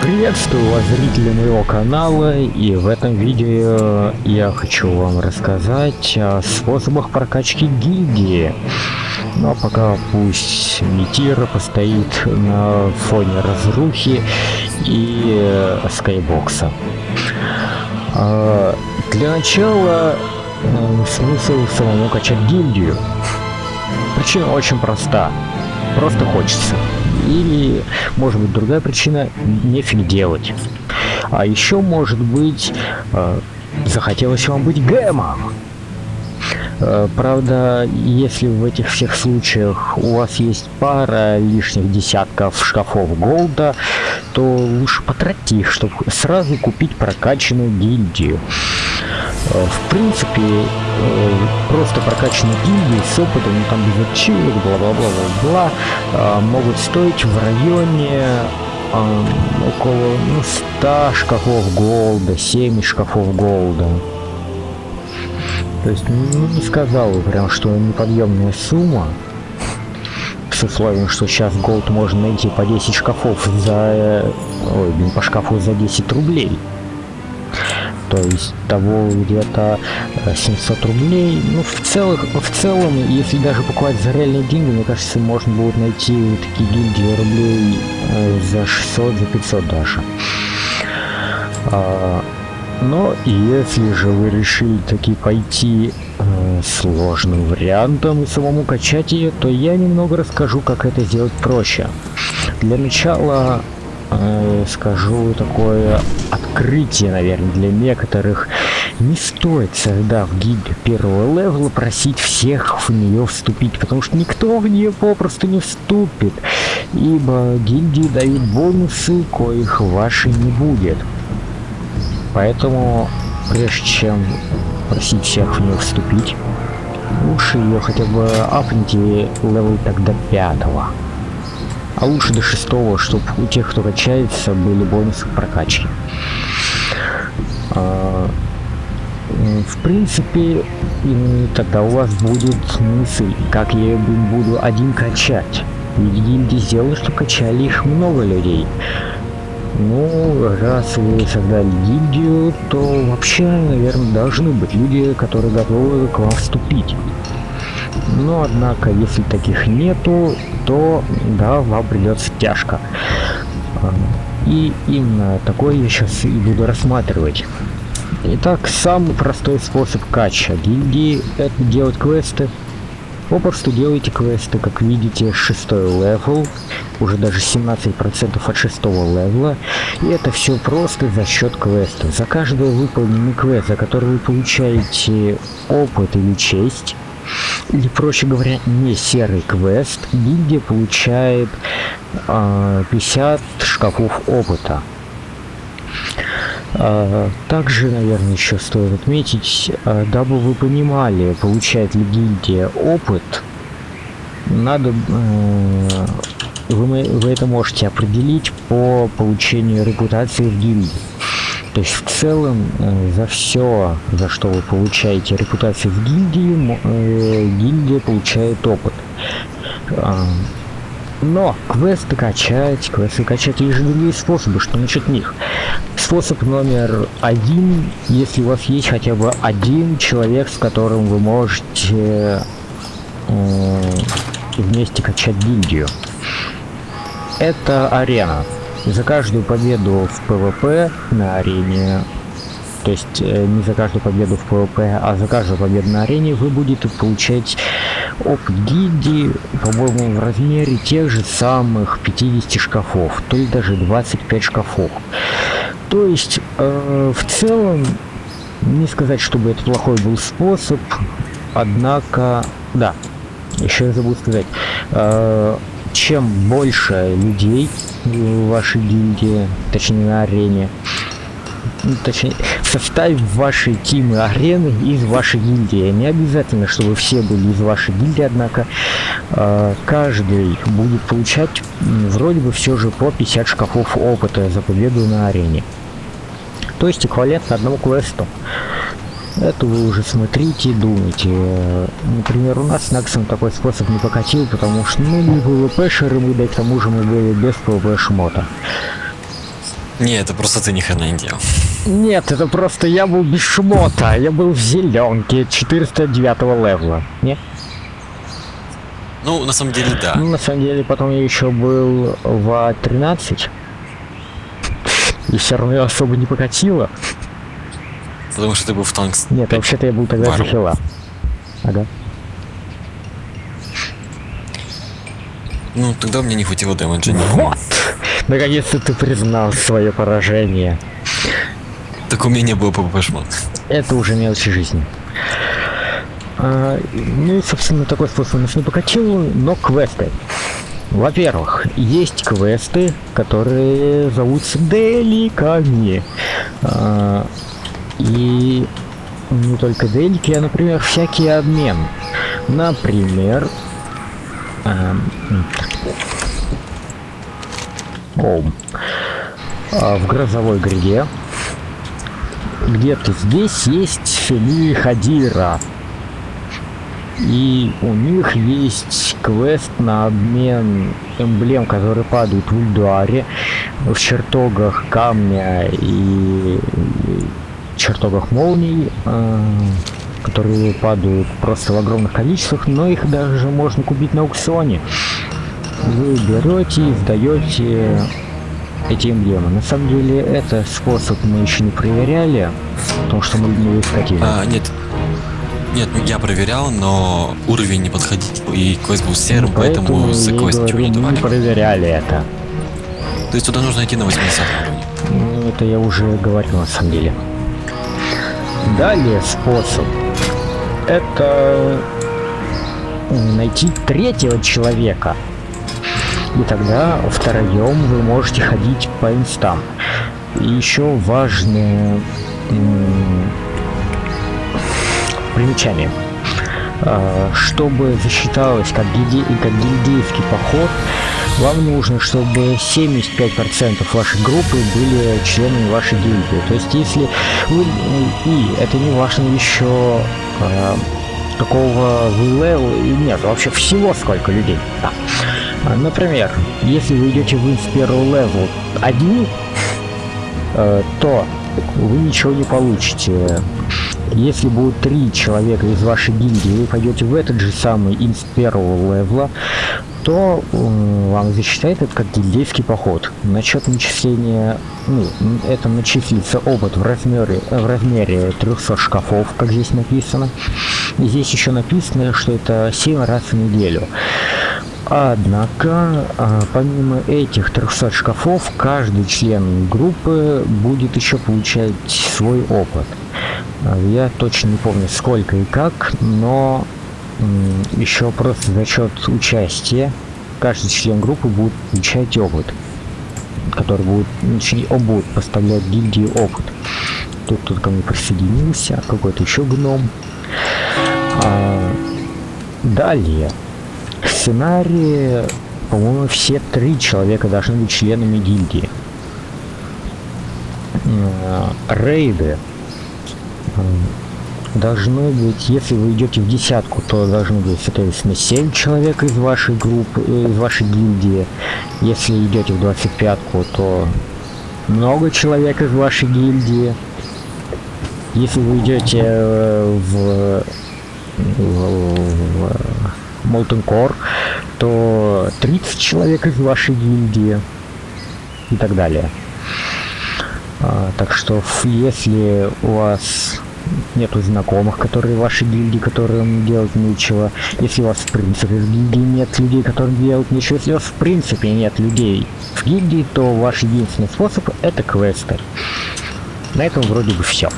Приветствую вас, зрители моего канала, и в этом видео я хочу вам рассказать о способах прокачки гильдии. А пока пусть Митира постоит на фоне разрухи и скайбокса. А, для начала смысл самому качать гильдию. Причина очень проста. Просто хочется. Или, может быть, другая причина – нефиг делать. А еще, может быть, э, захотелось вам быть гэмом. Э, правда, если в этих всех случаях у вас есть пара лишних десятков шкафов голда, то лучше потратить их, чтобы сразу купить прокачанную гильдию. Э, в принципе, э, просто прокачанные гильдии с опытом, ну там без ачивок, бла-бла-бла-бла-бла, э, могут стоить в районе около ну, 100 шкафов голда, 7 шкафов голда. То есть, ну, не сказал бы прям, что неподъемная сумма, с условием, что сейчас голд можно найти по 10 шкафов за... Ой, блин, по шкафу за 10 рублей то есть того где-то 700 э, рублей. Ну, в, целых, в целом, если даже покупать за реальные деньги, мне кажется, можно будет найти такие гильдии рублей э, за 600, за 500 даже. А, но если же вы решили таки пойти э, сложным вариантом и самому качать ее, то я немного расскажу, как это сделать проще. Для начала э, скажу такое открытие, наверное, для некоторых. Не стоит, создав гильдию первого левела, просить всех в нее вступить, потому что никто в нее попросту не вступит, ибо гильдии дают бонусы, коих вашей не будет. Поэтому, прежде чем просить всех в нее вступить, лучше ее хотя бы апните level тогда пятого а лучше до шестого, чтобы у тех, кто качается, были бонусы к прокачке. А, в принципе, тогда у вас будет мысль, как я буду один качать. Ведь гильдии сделали, что качали их много людей. Ну, раз вы создали гильдию, то вообще, наверное, должны быть люди, которые готовы к вам вступить. Но, однако, если таких нету, то, да, вам придется тяжко. И именно такой я сейчас и буду рассматривать. Итак, самый простой способ кача гильдии — это делать квесты. Попросту делайте квесты, как видите, шестой level, уже даже 17% от шестого левела. И это все просто за счет квеста. За каждый выполненный квест, за который вы получаете опыт или честь, или, проще говоря, не серый квест, гильдия получает э, а, 50 шкафов опыта. Э, также, наверное, еще стоит отметить, э, дабы вы понимали, получает ли гильдия опыт, надо... Э, вы, вы это можете определить по получению репутации в гильдии. То есть в целом э, за все, за что вы получаете репутацию в гильдии, э, гильдия получает опыт. А, но квесты качать, квесты качать есть же другие способы, что насчет них. Способ номер один, если у вас есть хотя бы один человек, с которым вы можете э, вместе качать гильдию. Это арена. За каждую победу в ПВП на арене, то есть э, не за каждую победу в ПВП, а за каждую победу на арене вы будете получать опыт гильдии, по-моему, в размере тех же самых 50 шкафов, то есть даже 25 шкафов. То есть, э, в целом, не сказать, чтобы это плохой был способ, однако, да, еще я забыл сказать, э, чем больше людей в вашей гильдии, точнее на арене, ну, точнее, в составе вашей тимы арены из вашей гильдии. Не обязательно, чтобы все были из вашей гильдии, однако э, каждый будет получать вроде бы все же по 50 шкафов опыта за победу на арене. То есть эквивалентно одному квесту. Это вы уже смотрите и думаете. Например, у нас с Наксом такой способ не покатил, потому что ну не ПВП-шеры мы, да и к тому же мы были без ПВП-шмота. Не, это просто ты ни хрена не делал. Нет, это просто я был без шмота. Я был в зеленке 409 левела. Нет? Ну, на самом деле, да. Ну, на самом деле, потом я еще был в А13. И все равно особо не покатило. Потому что ты был в танк. Нет, вообще-то я был тогда за хила. Ага. Ну, тогда мне не хватило дэмэджа. Вот! Наконец-то ты признал свое поражение. Так у меня не было ПВП шмот. Это уже мелочи жизни. А, ну собственно, такой способ нас не покатил, но квесты. Во-первых, есть квесты, которые зовутся деликами. А, и не только делики, а, например, всякий обмен. Например, а, о, а, в грозовой гряде где-то здесь есть фамилия Хадира. И у них есть квест на обмен эмблем, которые падают в Ульдуаре, в чертогах камня и чертогах молний, э, которые падают просто в огромных количествах, но их даже можно купить на аукционе. Вы берете и сдаете эти эмблемы. На самом деле, это способ мы еще не проверяли, потому что мы не скатили. А, нет, нет, ну я проверял, но уровень не подходил, и квест был серым, ну, поэтому, поэтому за квест ничего не давали. Мы проверяли это. То есть туда нужно идти на 80 уровне? Ну, это я уже говорил на самом деле. Далее способ. Это найти третьего человека. И тогда втроем вы можете ходить по инстам. И еще важное примечание. А, чтобы засчиталось как, гильди, как гильдейский поход, вам нужно, чтобы 75% вашей группы были членами вашей гильдии. То есть, если вы... И это не важно еще э, какого вы. Нет, вообще всего сколько людей. Да. Например, если вы идете в инс первого level один, э, то вы ничего не получите если будет три человека из вашей гильдии, вы пойдете в этот же самый инст первого левла, то вам засчитает это как гильдейский поход. Насчет начисления, ну, это начислится опыт в размере, в размере 300 шкафов, как здесь написано. И здесь еще написано, что это 7 раз в неделю. Однако, а, помимо этих 300 шкафов, каждый член группы будет еще получать свой опыт. А, я точно не помню сколько и как, но еще просто за счет участия каждый член группы будет получать опыт, который будет, он будет поставлять гильдии опыт. Тут тут ко мне присоединился, какой-то еще гном. А, далее, сценарии, по-моему, все три человека должны быть членами гильдии. А, рейды должно быть, если вы идете в десятку, то должно быть, соответственно, 7 человек из вашей группы, из вашей гильдии. Если идете в 25-ку, то много человек из вашей гильдии. Если вы идете э, в, в, в Molten Core, то 30 человек из вашей гильдии и так далее. А, так что если у вас нету знакомых, которые ваши гильдии, которым делать нечего. Если у вас в принципе в гильдии нет людей, которым делать нечего. Если у вас в принципе нет людей в гильдии, то ваш единственный способ это квесты. На этом вроде бы все.